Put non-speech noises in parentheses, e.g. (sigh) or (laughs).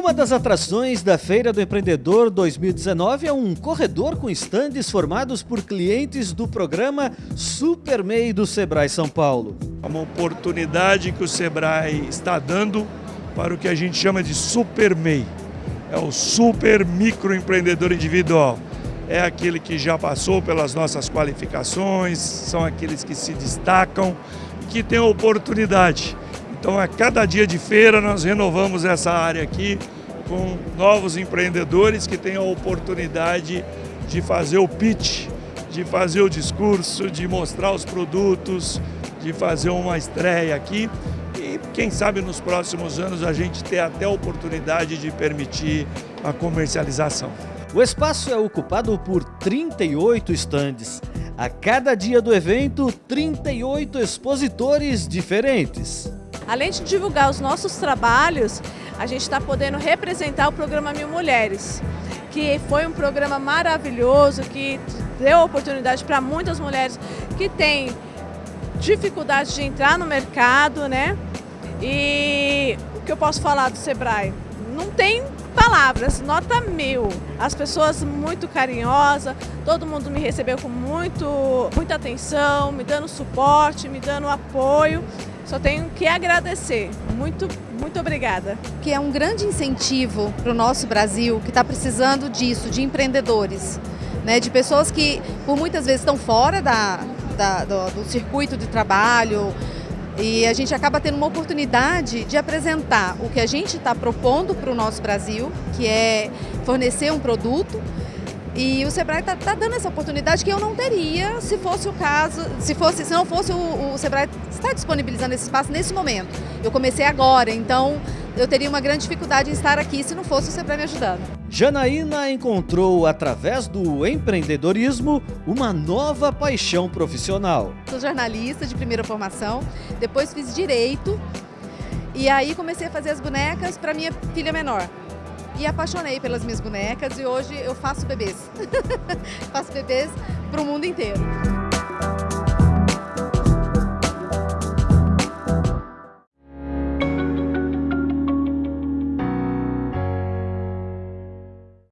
Uma das atrações da Feira do Empreendedor 2019 é um corredor com estandes formados por clientes do programa Super MEI do Sebrae São Paulo. É uma oportunidade que o Sebrae está dando para o que a gente chama de Super MEI. É o Super Microempreendedor Individual. É aquele que já passou pelas nossas qualificações, são aqueles que se destacam e que têm oportunidade então, a cada dia de feira, nós renovamos essa área aqui com novos empreendedores que têm a oportunidade de fazer o pitch, de fazer o discurso, de mostrar os produtos, de fazer uma estreia aqui. E quem sabe nos próximos anos a gente ter até a oportunidade de permitir a comercialização. O espaço é ocupado por 38 estandes. A cada dia do evento, 38 expositores diferentes. Além de divulgar os nossos trabalhos, a gente está podendo representar o programa Mil Mulheres, que foi um programa maravilhoso, que deu oportunidade para muitas mulheres que têm dificuldade de entrar no mercado, né? E o que eu posso falar do Sebrae? Não tem palavras, nota mil. As pessoas muito carinhosas, todo mundo me recebeu com muito, muita atenção, me dando suporte, me dando apoio. Só tenho que agradecer. Muito, muito obrigada. Que é um grande incentivo para o nosso Brasil, que está precisando disso, de empreendedores, né, de pessoas que por muitas vezes estão fora da, da do, do circuito de trabalho, e a gente acaba tendo uma oportunidade de apresentar o que a gente está propondo para o nosso Brasil, que é fornecer um produto e o Sebrae está tá dando essa oportunidade que eu não teria se fosse o caso, se, fosse, se não fosse o, o Sebrae está disponibilizando esse espaço nesse momento. Eu comecei agora, então eu teria uma grande dificuldade em estar aqui se não fosse o Sebrae me ajudando. Janaína encontrou, através do empreendedorismo, uma nova paixão profissional. Sou jornalista de primeira formação, depois fiz Direito e aí comecei a fazer as bonecas para minha filha menor e apaixonei pelas minhas bonecas e hoje eu faço bebês. (laughs) faço bebês para o mundo inteiro.